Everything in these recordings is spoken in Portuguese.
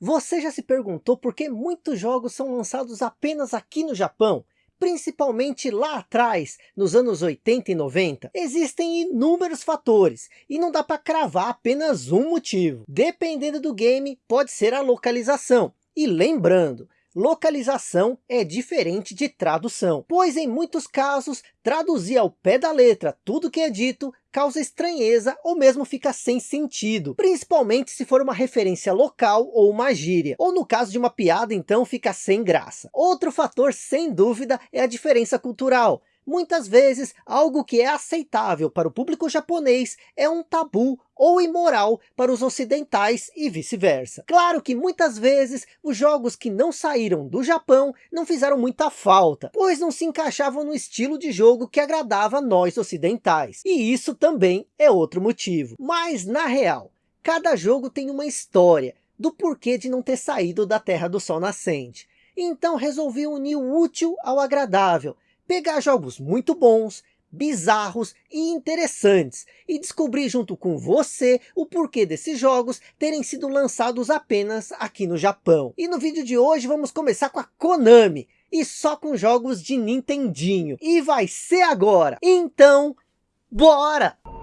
Você já se perguntou por que muitos jogos são lançados apenas aqui no Japão? Principalmente lá atrás, nos anos 80 e 90, existem inúmeros fatores, e não dá para cravar apenas um motivo. Dependendo do game, pode ser a localização. E lembrando, localização é diferente de tradução, pois em muitos casos, traduzir ao pé da letra tudo que é dito causa estranheza ou mesmo fica sem sentido, principalmente se for uma referência local ou uma gíria, ou no caso de uma piada então fica sem graça. Outro fator sem dúvida é a diferença cultural, Muitas vezes, algo que é aceitável para o público japonês é um tabu ou imoral para os ocidentais e vice-versa. Claro que muitas vezes os jogos que não saíram do Japão não fizeram muita falta, pois não se encaixavam no estilo de jogo que agradava nós ocidentais. E isso também é outro motivo. Mas na real, cada jogo tem uma história do porquê de não ter saído da Terra do Sol Nascente. Então resolvi unir o útil ao agradável pegar jogos muito bons, bizarros e interessantes e descobrir junto com você o porquê desses jogos terem sido lançados apenas aqui no Japão. E no vídeo de hoje vamos começar com a Konami e só com jogos de Nintendinho. E vai ser agora. Então, bora!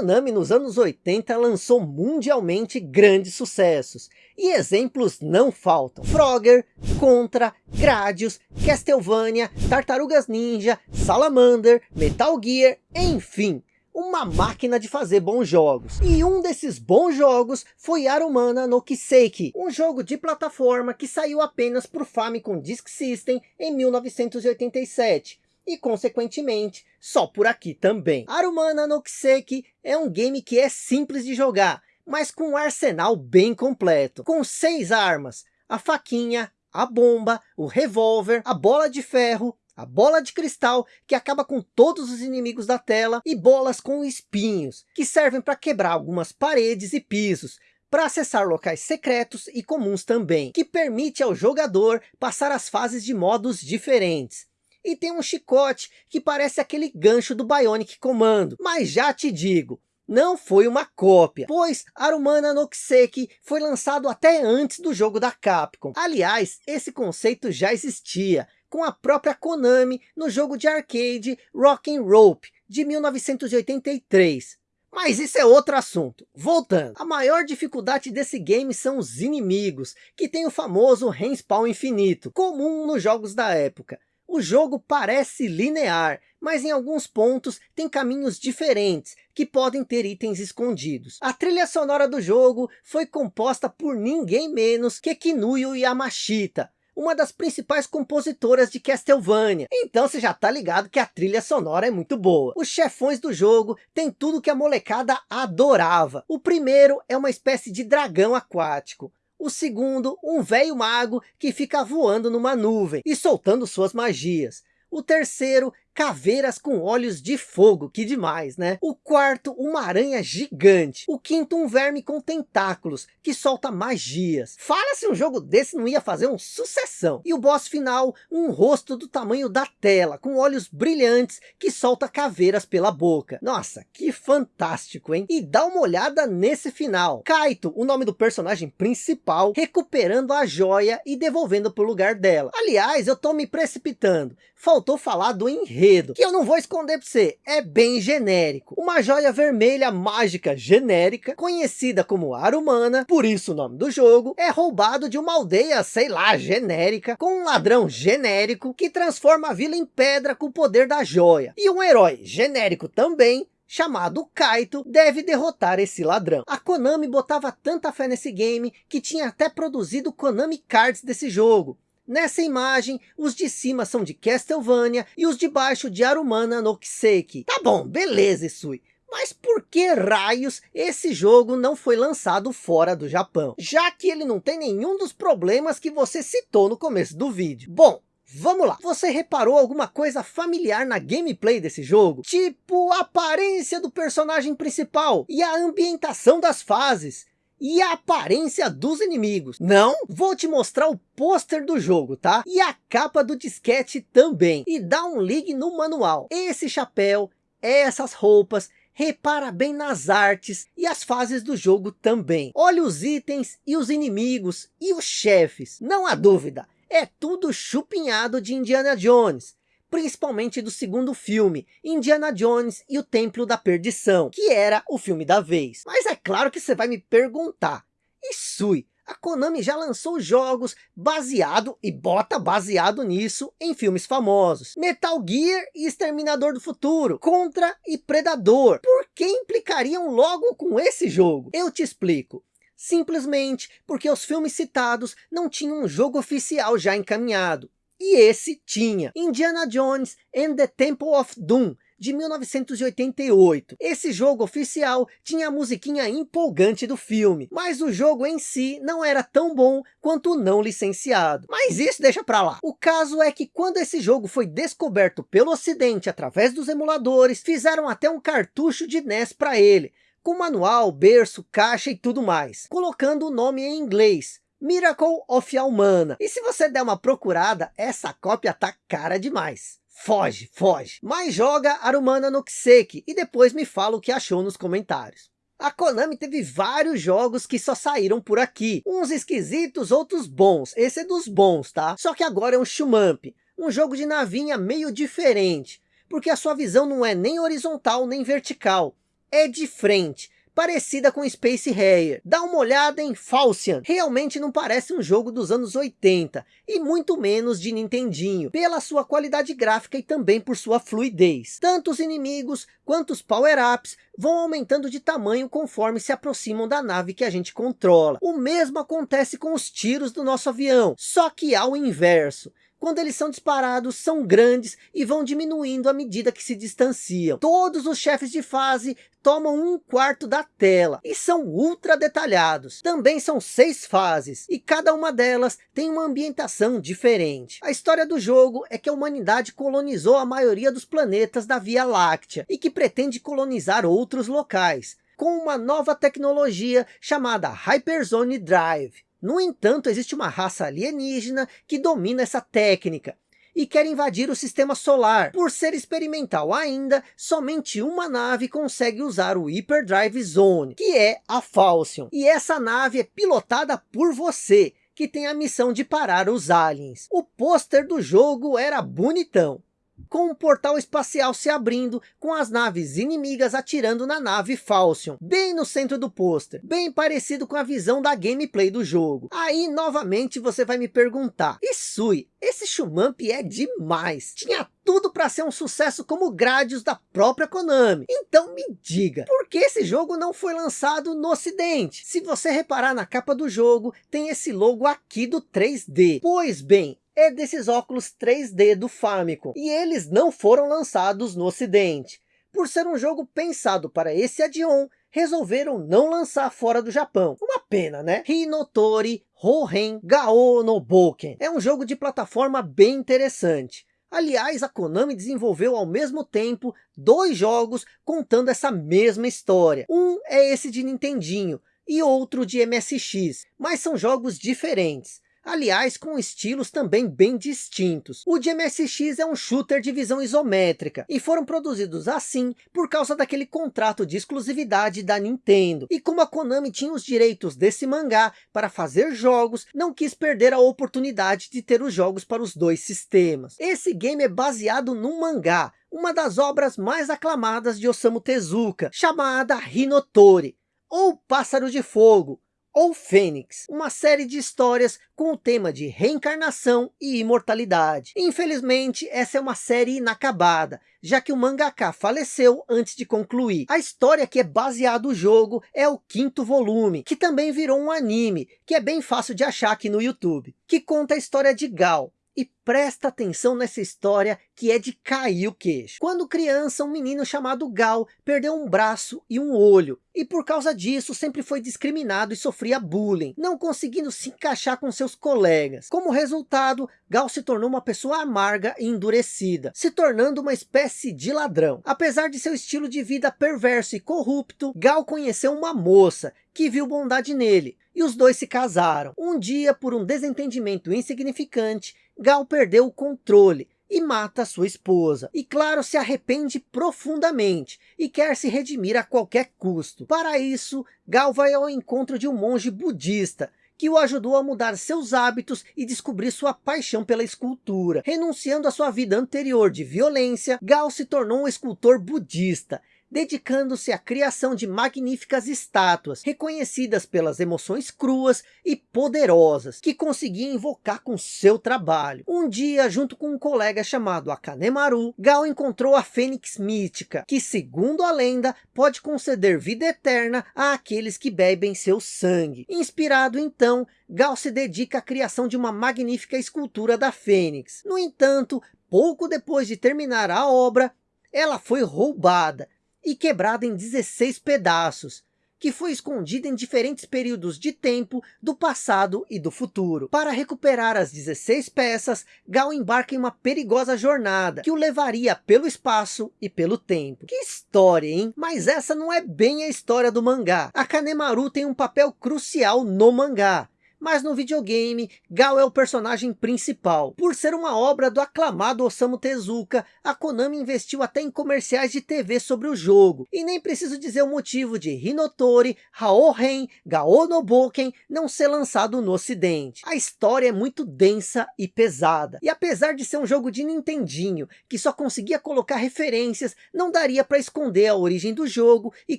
Konami nos anos 80 lançou mundialmente grandes sucessos, e exemplos não faltam. Frogger, Contra, Gradius, Castlevania, Tartarugas Ninja, Salamander, Metal Gear, enfim, uma máquina de fazer bons jogos. E um desses bons jogos foi Arumana no Kiseki, um jogo de plataforma que saiu apenas para o Famicom Disk System em 1987 e consequentemente só por aqui também. Arumana no Kiseki é um game que é simples de jogar, mas com um arsenal bem completo, com seis armas, a faquinha, a bomba, o revólver, a bola de ferro, a bola de cristal que acaba com todos os inimigos da tela e bolas com espinhos, que servem para quebrar algumas paredes e pisos, para acessar locais secretos e comuns também, que permite ao jogador passar as fases de modos diferentes e tem um chicote que parece aquele gancho do Bionic Commando. Mas já te digo, não foi uma cópia, pois Arumana no Kiseki foi lançado até antes do jogo da Capcom. Aliás, esse conceito já existia, com a própria Konami no jogo de arcade Rock Rope, de 1983. Mas isso é outro assunto. Voltando, a maior dificuldade desse game são os inimigos, que tem o famoso respawn infinito, comum nos jogos da época. O jogo parece linear, mas em alguns pontos tem caminhos diferentes, que podem ter itens escondidos. A trilha sonora do jogo foi composta por ninguém menos que Kinuyo Yamashita, uma das principais compositoras de Castlevania. Então você já tá ligado que a trilha sonora é muito boa. Os chefões do jogo tem tudo que a molecada adorava. O primeiro é uma espécie de dragão aquático. O segundo, um velho mago que fica voando numa nuvem e soltando suas magias. O terceiro caveiras com olhos de fogo, que demais, né? O quarto, uma aranha gigante. O quinto, um verme com tentáculos, que solta magias. Fala se um jogo desse não ia fazer um sucessão. E o boss final, um rosto do tamanho da tela, com olhos brilhantes, que solta caveiras pela boca. Nossa, que fantástico, hein? E dá uma olhada nesse final. Kaito, o nome do personagem principal, recuperando a joia e devolvendo para o lugar dela. Aliás, eu tô me precipitando. Faltou falar do enredo enredo, que eu não vou esconder para você, é bem genérico. Uma joia vermelha mágica genérica, conhecida como Arumana, por isso o nome do jogo, é roubado de uma aldeia, sei lá, genérica, com um ladrão genérico, que transforma a vila em pedra com o poder da joia. E um herói genérico também, chamado Kaito, deve derrotar esse ladrão. A Konami botava tanta fé nesse game, que tinha até produzido Konami Cards desse jogo. Nessa imagem, os de cima são de Castlevania e os de baixo de Arumana no Kiseki. Tá bom, beleza Isui. Mas por que raios esse jogo não foi lançado fora do Japão? Já que ele não tem nenhum dos problemas que você citou no começo do vídeo. Bom, Vamos lá, você reparou alguma coisa familiar na gameplay desse jogo? Tipo a aparência do personagem principal e a ambientação das fases e a aparência dos inimigos. Não? Vou te mostrar o pôster do jogo, tá? E a capa do disquete também. E dá um ligue no manual. Esse chapéu, essas roupas, repara bem nas artes e as fases do jogo também. Olha os itens e os inimigos e os chefes. Não há dúvida, é tudo chupinhado de Indiana Jones, principalmente do segundo filme, Indiana Jones e o Templo da Perdição, que era o filme da vez. Mas é claro que você vai me perguntar, e Sui, a Konami já lançou jogos baseado, e bota baseado nisso, em filmes famosos. Metal Gear e Exterminador do Futuro, Contra e Predador. Por que implicariam logo com esse jogo? Eu te explico simplesmente porque os filmes citados não tinham um jogo oficial já encaminhado. E esse tinha, Indiana Jones and the Temple of Doom, de 1988. Esse jogo oficial tinha a musiquinha empolgante do filme, mas o jogo em si não era tão bom quanto o não licenciado. Mas isso deixa pra lá. O caso é que quando esse jogo foi descoberto pelo ocidente através dos emuladores, fizeram até um cartucho de NES para ele, com manual, berço, caixa e tudo mais, colocando o nome em inglês, Miracle of Almana. E se você der uma procurada, essa cópia tá cara demais. Foge, foge. Mas joga Arumana no Kiseki e depois me fala o que achou nos comentários. A Konami teve vários jogos que só saíram por aqui. Uns esquisitos, outros bons. Esse é dos bons, tá? Só que agora é um Shumamp. Um jogo de navinha meio diferente. Porque a sua visão não é nem horizontal nem vertical é de frente, parecida com Space Harrier. Dá uma olhada em Falcian, realmente não parece um jogo dos anos 80, e muito menos de Nintendinho, pela sua qualidade gráfica e também por sua fluidez. Tanto os inimigos quanto os power-ups vão aumentando de tamanho conforme se aproximam da nave que a gente controla. O mesmo acontece com os tiros do nosso avião, só que ao inverso quando eles são disparados, são grandes e vão diminuindo à medida que se distanciam. Todos os chefes de fase tomam um quarto da tela e são ultra detalhados. Também são seis fases e cada uma delas tem uma ambientação diferente. A história do jogo é que a humanidade colonizou a maioria dos planetas da Via Láctea e que pretende colonizar outros locais com uma nova tecnologia chamada Hyperzone Drive. No entanto, existe uma raça alienígena que domina essa técnica e quer invadir o sistema solar. Por ser experimental ainda, somente uma nave consegue usar o Hyperdrive Zone, que é a Falcion. E essa nave é pilotada por você, que tem a missão de parar os aliens. O pôster do jogo era bonitão com um portal espacial se abrindo, com as naves inimigas atirando na nave Falcion, bem no centro do pôster, bem parecido com a visão da gameplay do jogo. Aí, novamente, você vai me perguntar, Isui, esse Shumamp é demais, tinha tudo para ser um sucesso como Gradius da própria Konami. Então me diga, por que esse jogo não foi lançado no ocidente? Se você reparar na capa do jogo, tem esse logo aqui do 3D. Pois bem, é desses óculos 3D do Famicom, e eles não foram lançados no ocidente. Por ser um jogo pensado para esse add-on, resolveram não lançar fora do Japão. Uma pena, né? Hinotori Hohen Gao no Boken. É um jogo de plataforma bem interessante. Aliás, a Konami desenvolveu ao mesmo tempo dois jogos contando essa mesma história. Um é esse de Nintendinho e outro de MSX, mas são jogos diferentes aliás com estilos também bem distintos. O de MSX é um shooter de visão isométrica, e foram produzidos assim por causa daquele contrato de exclusividade da Nintendo. E como a Konami tinha os direitos desse mangá para fazer jogos, não quis perder a oportunidade de ter os jogos para os dois sistemas. Esse game é baseado num mangá, uma das obras mais aclamadas de Osamu Tezuka, chamada Hinotori, ou Pássaro de Fogo, ou Fênix, uma série de histórias com o tema de reencarnação e imortalidade. Infelizmente, essa é uma série inacabada, já que o mangaka faleceu antes de concluir. A história que é baseado no jogo é o quinto volume, que também virou um anime, que é bem fácil de achar aqui no YouTube, que conta a história de Gal, E presta atenção nessa história que é de cair o queixo. Quando criança, um menino chamado Gal perdeu um braço e um olho. E por causa disso sempre foi discriminado e sofria bullying, não conseguindo se encaixar com seus colegas. Como resultado, Gal se tornou uma pessoa amarga e endurecida, se tornando uma espécie de ladrão. Apesar de seu estilo de vida perverso e corrupto, Gal conheceu uma moça que viu bondade nele, e os dois se casaram. Um dia, por um desentendimento insignificante, Gal perdeu o controle e mata sua esposa. E claro, se arrepende profundamente e quer se redimir a qualquer custo. Para isso, Gal vai ao encontro de um monge budista que o ajudou a mudar seus hábitos e descobrir sua paixão pela escultura. Renunciando à sua vida anterior de violência, Gal se tornou um escultor budista dedicando-se à criação de magníficas estátuas, reconhecidas pelas emoções cruas e poderosas, que conseguia invocar com seu trabalho. Um dia, junto com um colega chamado Akanemaru, Gal encontrou a Fênix Mítica, que segundo a lenda, pode conceder vida eterna àqueles que bebem seu sangue. Inspirado então, Gal se dedica à criação de uma magnífica escultura da Fênix. No entanto, pouco depois de terminar a obra, ela foi roubada, e quebrada em 16 pedaços, que foi escondida em diferentes períodos de tempo do passado e do futuro. Para recuperar as 16 peças, Gal embarca em uma perigosa jornada, que o levaria pelo espaço e pelo tempo. Que história, hein? Mas essa não é bem a história do mangá. A Kanemaru tem um papel crucial no mangá, mas no videogame, Gal é o personagem principal. Por ser uma obra do aclamado Osamu Tezuka, a Konami investiu até em comerciais de TV sobre o jogo. E nem preciso dizer o motivo de Hinotori, Haohen, Gao no Boken não ser lançado no ocidente. A história é muito densa e pesada. E apesar de ser um jogo de Nintendinho, que só conseguia colocar referências, não daria para esconder a origem do jogo e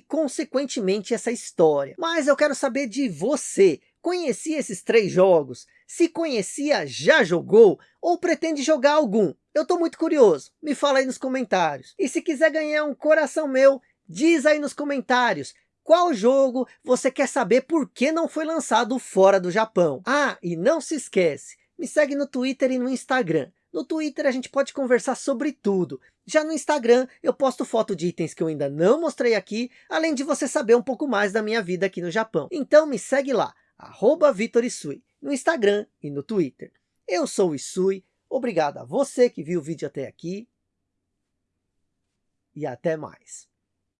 consequentemente essa história. Mas eu quero saber de você, Conhecia esses três jogos? Se conhecia, já jogou? Ou pretende jogar algum? Eu estou muito curioso. Me fala aí nos comentários. E se quiser ganhar um coração meu, diz aí nos comentários. Qual jogo você quer saber por que não foi lançado fora do Japão? Ah, e não se esquece, me segue no Twitter e no Instagram. No Twitter a gente pode conversar sobre tudo. Já no Instagram eu posto foto de itens que eu ainda não mostrei aqui, além de você saber um pouco mais da minha vida aqui no Japão. Então me segue lá arroba Vitor Isui, no Instagram e no Twitter. Eu sou o Isui, obrigado a você que viu o vídeo até aqui. E até mais.